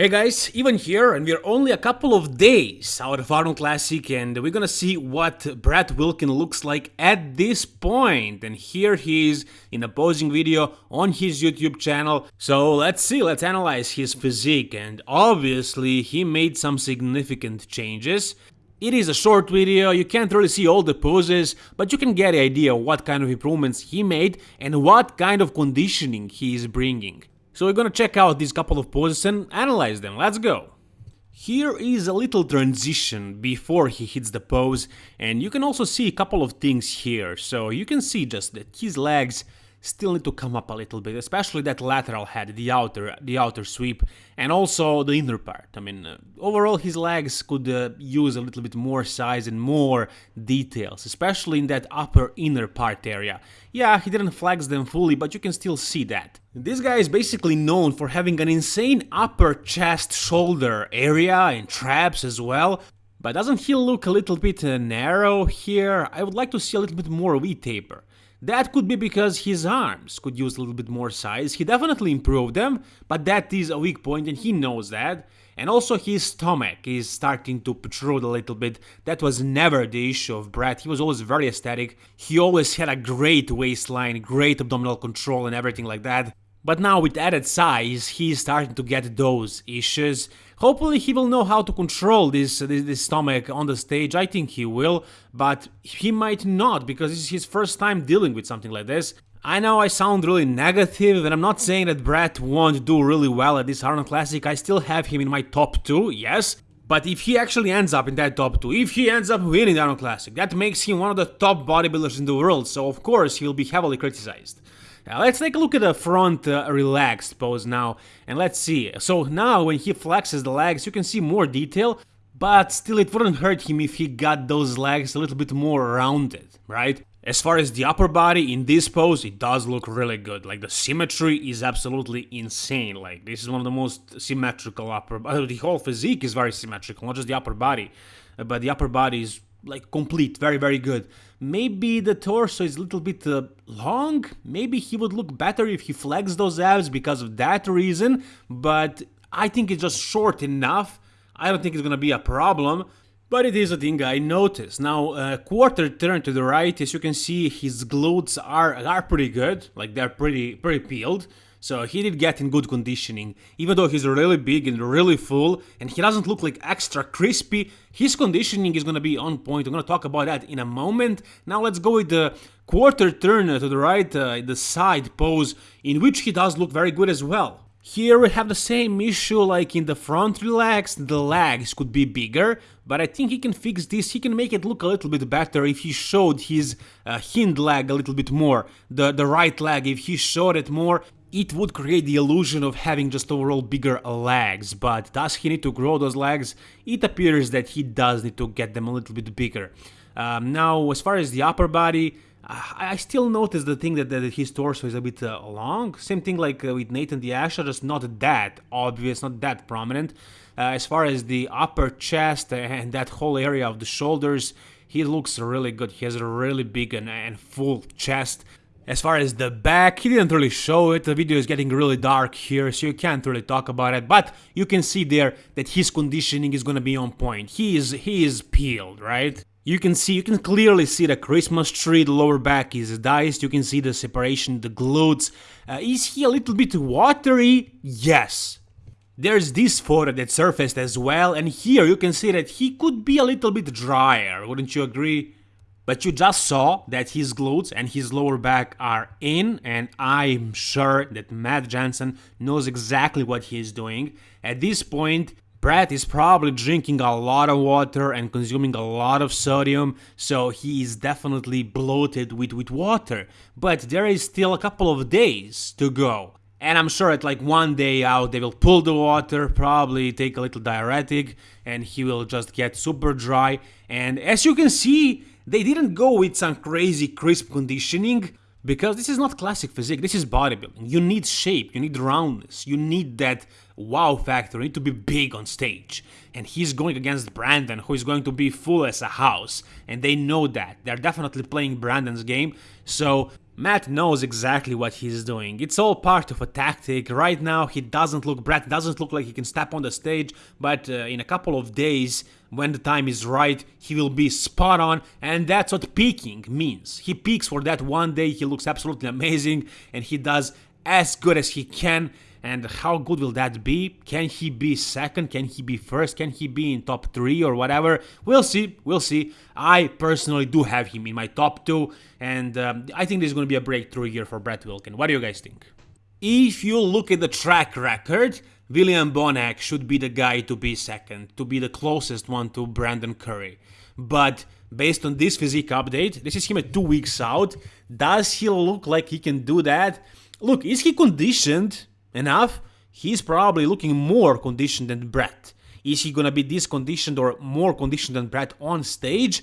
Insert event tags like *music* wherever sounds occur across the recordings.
Hey guys, Ivan here, and we're only a couple of days out of Arnold Classic, and we're gonna see what Brett Wilkin looks like at this point. And here he is in a posing video on his YouTube channel. So let's see, let's analyze his physique, and obviously he made some significant changes. It is a short video, you can't really see all the poses, but you can get the idea what kind of improvements he made and what kind of conditioning he is bringing. So we're gonna check out these couple of poses and analyze them, let's go! Here is a little transition before he hits the pose and you can also see a couple of things here, so you can see just that his legs still need to come up a little bit, especially that lateral head, the outer, the outer sweep, and also the inner part. I mean, uh, overall his legs could uh, use a little bit more size and more details, especially in that upper inner part area. Yeah, he didn't flex them fully, but you can still see that. This guy is basically known for having an insane upper chest shoulder area and traps as well, but doesn't he look a little bit uh, narrow here? I would like to see a little bit more V-taper. That could be because his arms could use a little bit more size, he definitely improved them, but that is a weak point and he knows that. And also his stomach is starting to protrude a little bit, that was never the issue of Brett, he was always very aesthetic, he always had a great waistline, great abdominal control and everything like that. But now with added size, he's starting to get those issues. Hopefully he will know how to control this, this, this, stomach on the stage, I think he will, but he might not, because this is his first time dealing with something like this. I know I sound really negative, and I'm not saying that Brett won't do really well at this Arnold Classic, I still have him in my top 2, yes, but if he actually ends up in that top 2, if he ends up winning the Arnold Classic, that makes him one of the top bodybuilders in the world, so of course he'll be heavily criticized. Now let's take a look at the front uh, relaxed pose now, and let's see. So now when he flexes the legs, you can see more detail, but still it wouldn't hurt him if he got those legs a little bit more rounded, right? As far as the upper body in this pose, it does look really good. Like the symmetry is absolutely insane. Like this is one of the most symmetrical upper. Uh, the whole physique is very symmetrical, not just the upper body, uh, but the upper body is like complete, very very good. Maybe the torso is a little bit uh, long, maybe he would look better if he flexed those abs because of that reason, but I think it's just short enough, I don't think it's gonna be a problem. But it is a thing I noticed. Now, a uh, quarter turn to the right, as you can see, his glutes are, are pretty good, like they're pretty, pretty peeled. So he did get in good conditioning. Even though he's really big and really full and he doesn't look like extra crispy, his conditioning is gonna be on point. I'm gonna talk about that in a moment. Now let's go with the quarter turn to the right, uh, the side pose, in which he does look very good as well. Here we have the same issue like in the front relaxed, the legs could be bigger, but I think he can fix this, he can make it look a little bit better if he showed his uh, hind leg a little bit more, the, the right leg, if he showed it more, it would create the illusion of having just overall bigger legs, but does he need to grow those legs? It appears that he does need to get them a little bit bigger. Um, now, as far as the upper body, I still notice the thing that, that his torso is a bit uh, long. Same thing like uh, with Nathan De Asha, just not that obvious, not that prominent. Uh, as far as the upper chest and that whole area of the shoulders, he looks really good. He has a really big and, and full chest. As far as the back, he didn't really show it, the video is getting really dark here, so you can't really talk about it, but you can see there that his conditioning is gonna be on point. He is, he is peeled, right? You can see, you can clearly see the Christmas tree, the lower back is diced, you can see the separation, the glutes. Uh, is he a little bit watery? Yes. There's this photo that surfaced as well, and here you can see that he could be a little bit drier, wouldn't you agree? But you just saw that his glutes and his lower back are in and I'm sure that Matt Jansen knows exactly what he is doing. At this point, Brett is probably drinking a lot of water and consuming a lot of sodium, so he is definitely bloated with, with water. But there is still a couple of days to go. And I'm sure at like one day out they will pull the water, probably take a little diuretic, and he will just get super dry. And as you can see, they didn't go with some crazy crisp conditioning, because this is not classic physique, this is bodybuilding. You need shape, you need roundness, you need that wow factor, you need to be big on stage. And he's going against Brandon, who is going to be full as a house, and they know that. They're definitely playing Brandon's game, so Matt knows exactly what he's doing. It's all part of a tactic. Right now, he doesn't look, Brett doesn't look like he can step on the stage, but uh, in a couple of days, when the time is right, he will be spot on, and that's what peaking means. He peaks for that one day, he looks absolutely *laughs* amazing, and he does as good as he can. And how good will that be? Can he be second? Can he be first? Can he be in top three or whatever? We'll see. We'll see. I personally do have him in my top two, and um, I think this is going to be a breakthrough year for Brett Wilkin. What do you guys think? If you look at the track record, William Bonac should be the guy to be second, to be the closest one to Brandon Curry. But based on this physique update, this is him at two weeks out. Does he look like he can do that? Look, is he conditioned? enough, he's probably looking more conditioned than Brett. Is he gonna be this conditioned or more conditioned than Brett on stage?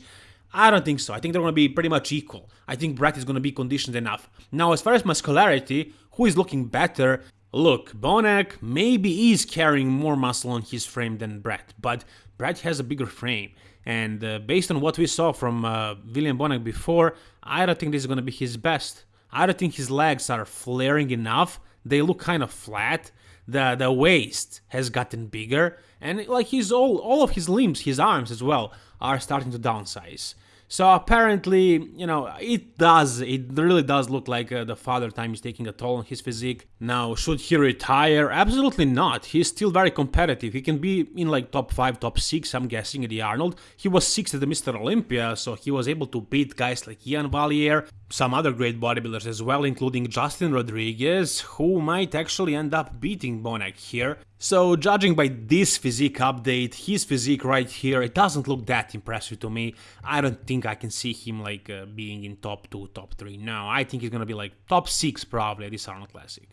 I don't think so. I think they're gonna be pretty much equal. I think Brett is gonna be conditioned enough. Now, as far as muscularity, who is looking better? Look, Bonac maybe is carrying more muscle on his frame than Brett, but Brett has a bigger frame. And uh, based on what we saw from uh, William Bonac before, I don't think this is gonna be his best. I don't think his legs are flaring enough they look kind of flat. The the waist has gotten bigger, and like his all all of his limbs, his arms as well, are starting to downsize. So apparently, you know, it does, it really does look like uh, the father time is taking a toll on his physique. Now, should he retire? Absolutely not. He's still very competitive. He can be in like top 5, top 6, I'm guessing, at the Arnold. He was 6th at the Mr. Olympia, so he was able to beat guys like Iain Valliere, some other great bodybuilders as well, including Justin Rodriguez, who might actually end up beating Bonac here. So, judging by this physique update, his physique right here, it doesn't look that impressive to me. I don't think I can see him like uh, being in top 2, top 3. No, I think he's gonna be like top 6 probably at this Arnold Classic.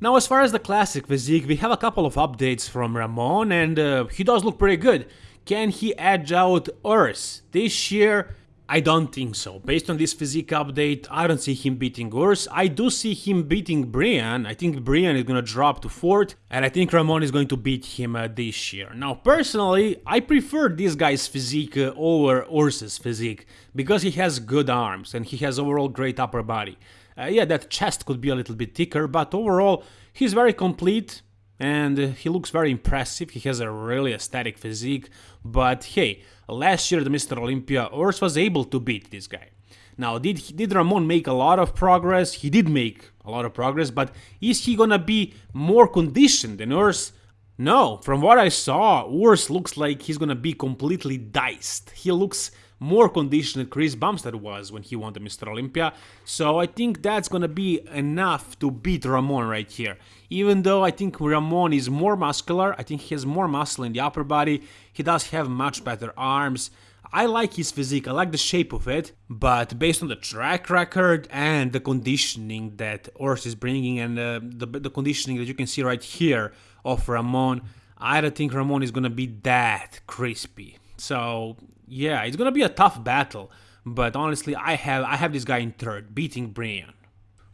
Now, as far as the classic physique, we have a couple of updates from Ramon, and uh, he does look pretty good. Can he edge out Urs? This year, I don't think so. Based on this physique update, I don't see him beating Urs. I do see him beating Brian. I think Brian is gonna drop to fourth, and I think Ramon is going to beat him uh, this year. Now, personally, I prefer this guy's physique uh, over Urs's physique because he has good arms and he has overall great upper body. Uh, yeah, that chest could be a little bit thicker, but overall, he's very complete and he looks very impressive. He has a really aesthetic physique, but hey, last year the Mr. Olympia, Urs was able to beat this guy. Now, did did Ramon make a lot of progress? He did make a lot of progress, but is he gonna be more conditioned than Urs? No, from what I saw, Urs looks like he's gonna be completely diced. He looks more conditioned than Chris Bumstead was when he won the Mr. Olympia, so I think that's gonna be enough to beat Ramon right here. Even though I think Ramon is more muscular, I think he has more muscle in the upper body, he does have much better arms, I like his physique, I like the shape of it, but based on the track record and the conditioning that Urs is bringing and uh, the, the conditioning that you can see right here of Ramon, I don't think Ramon is gonna be that crispy. So yeah, it's gonna be a tough battle, but honestly, I have I have this guy in third, beating Brian.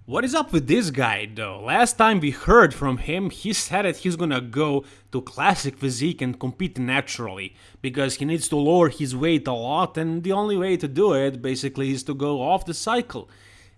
What is up with this guy though? Last time we heard from him, he said that he's gonna go to classic physique and compete naturally, because he needs to lower his weight a lot and the only way to do it basically is to go off the cycle.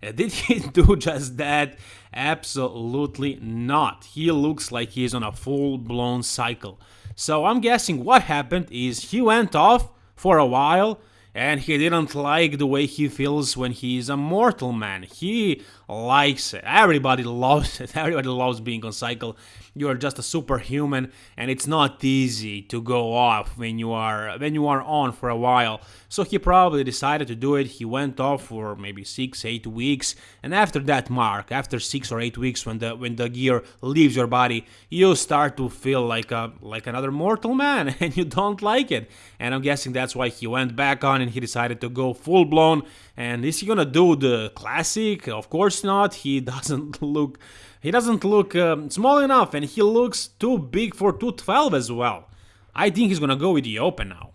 Uh, did *laughs* he do just that? Absolutely not. He looks like he's on a full-blown cycle. So I'm guessing what happened is he went off for a while and he didn't like the way he feels when he's a mortal man. He likes it. Everybody loves it. *laughs* Everybody loves being on cycle. You're just a superhuman, and it's not easy to go off when you are when you are on for a while. So he probably decided to do it. He went off for maybe six, eight weeks, and after that mark, after six or eight weeks, when the when the gear leaves your body, you start to feel like a like another mortal man, *laughs* and you don't like it. And I'm guessing that's why he went back on and he decided to go full blown. And is he gonna do the classic? Of course not. He *laughs* doesn't look he doesn't look um, small enough and he looks too big for 212 as well. I think he's gonna go with the open now.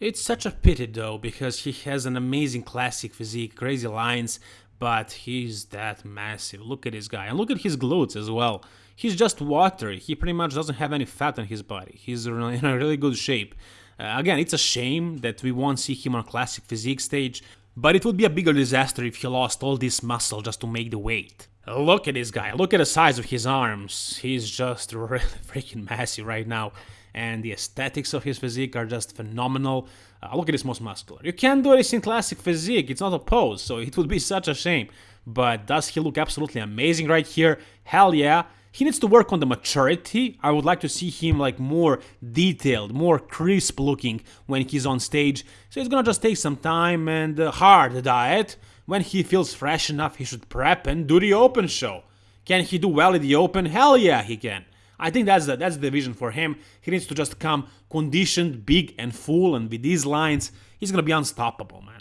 It's such a pity though, because he has an amazing classic physique, crazy lines, but he's that massive. Look at this guy, and look at his glutes as well. He's just watery, he pretty much doesn't have any fat on his body. He's in a *laughs* really good shape. Uh, again, it's a shame that we won't see him on classic physique stage, but it would be a bigger disaster if he lost all this muscle just to make the weight. Look at this guy, look at the size of his arms, he's just *laughs* really freaking massive right now and the aesthetics of his physique are just phenomenal. Uh, look at this most muscular. You can't do this in classic physique, it's not a pose, so it would be such a shame. But does he look absolutely amazing right here? Hell yeah. He needs to work on the maturity. I would like to see him like more detailed, more crisp looking when he's on stage. So it's gonna just take some time and a hard diet. When he feels fresh enough, he should prep and do the open show. Can he do well in the open? Hell yeah, he can. I think that's the, that's the vision for him. He needs to just come conditioned, big and full, and with these lines, he's gonna be unstoppable, man.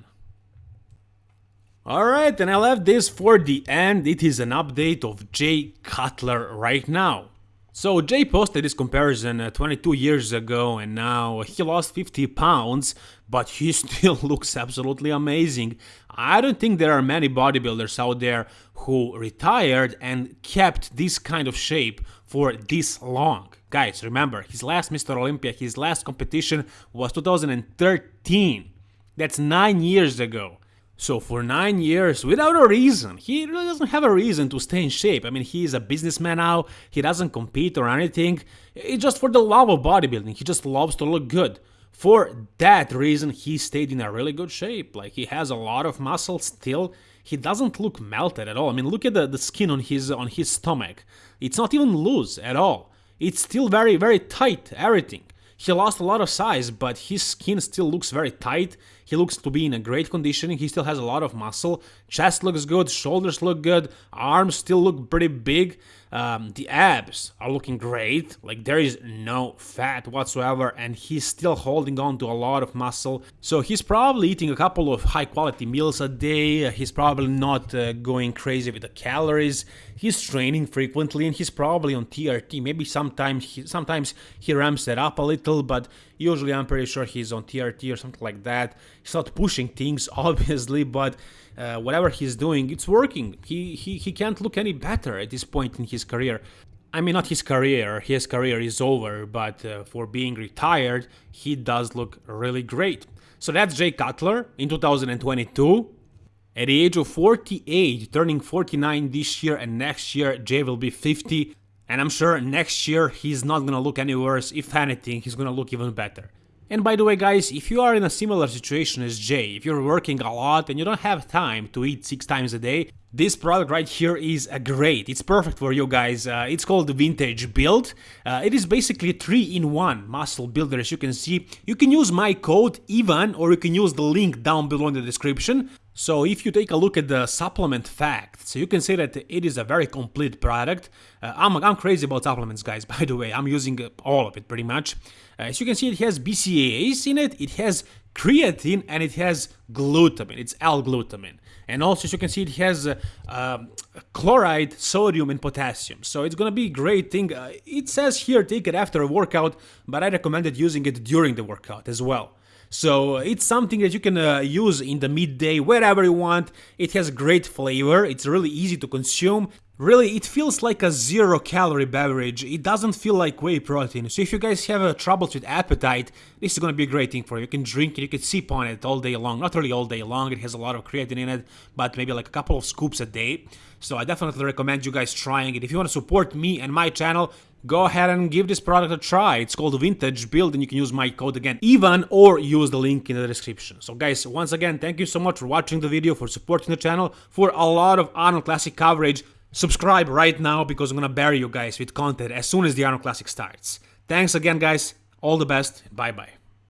Alright, and I left this for the end. It is an update of Jay Cutler right now. So Jay posted this comparison uh, 22 years ago and now he lost 50 pounds, but he *laughs* still looks absolutely amazing. I don't think there are many bodybuilders out there who retired and kept this kind of shape for this long. Guys, remember, his last Mr. Olympia, his last competition was 2013. That's 9 years ago. So for nine years, without a reason, he really doesn't have a reason to stay in shape. I mean, he is a businessman now, he doesn't compete or anything. It's just for the love of bodybuilding, he just loves to look good. For that reason, he stayed in a really good shape. Like, he has a lot of muscle still. He doesn't look melted at all. I mean, look at the, the skin on his on his stomach. It's not even loose at all. It's still very, very tight, everything. He lost a lot of size, but his skin still looks very tight. He looks to be in a great condition. He still has a lot of muscle. Chest looks good, shoulders look good, arms still look pretty big. Um, the abs are looking great, like there is no fat whatsoever, and he's still holding on to a lot of muscle. So he's probably eating a couple of high quality meals a day, he's probably not uh, going crazy with the calories, he's training frequently, and he's probably on TRT. Maybe sometimes he, sometimes he ramps it up a little, but usually I'm pretty sure he's on TRT or something like that. He's not pushing things, *laughs* obviously, but uh, whatever he's doing, it's working. He, he, he can't look any better at this point in his career. I mean, not his career, his career is over, but uh, for being retired, he does look really great. So that's Jay Cutler in 2022. At the age of 48, turning 49 this year and next year, Jay will be 50. And I'm sure next year he's not gonna look any worse. If anything, he's gonna look even better. And by the way guys, if you are in a similar situation as Jay, if you're working a lot and you don't have time to eat 6 times a day, this product right here is a great, it's perfect for you guys, uh, it's called the Vintage Build, uh, it is basically 3-in-1 muscle builder as you can see, you can use my code Ivan or you can use the link down below in the description, so if you take a look at the supplement facts, you can say that it is a very complete product. Uh, I'm, I'm crazy about supplements, guys, *laughs* by the way. I'm using all of it pretty much. Uh, as you can see, it has BCAAs in it, it has creatine, and it has glutamine. It's L-glutamine. And also, as you can see, it has uh, uh, chloride, sodium, and potassium. So it's gonna be a great thing. Uh, it says here take it after a workout, but I recommended using it during the workout as well. So it's something that you can uh, use in the midday, wherever you want. It has great flavor, it's really easy to consume. Really, it feels like a zero calorie beverage, it doesn't feel like whey protein, so if you guys have uh, troubles with appetite, this is gonna be a great thing for you. You can drink it, you can sip on it all day long, not really all day long, it has a lot of creatine in it, but maybe like a couple of scoops a day. So I definitely recommend you guys trying it. If you want to support me and my channel, go ahead and give this product a try. It's called Vintage Build and you can use my code again, Ivan, or use the link in the description. So guys, once again, thank you so much for watching the video, for supporting the channel, for a lot of Arnold Classic coverage. Subscribe right now because I'm gonna bury you guys with content as soon as the Arnold Classic starts. Thanks again guys, all the best, bye bye.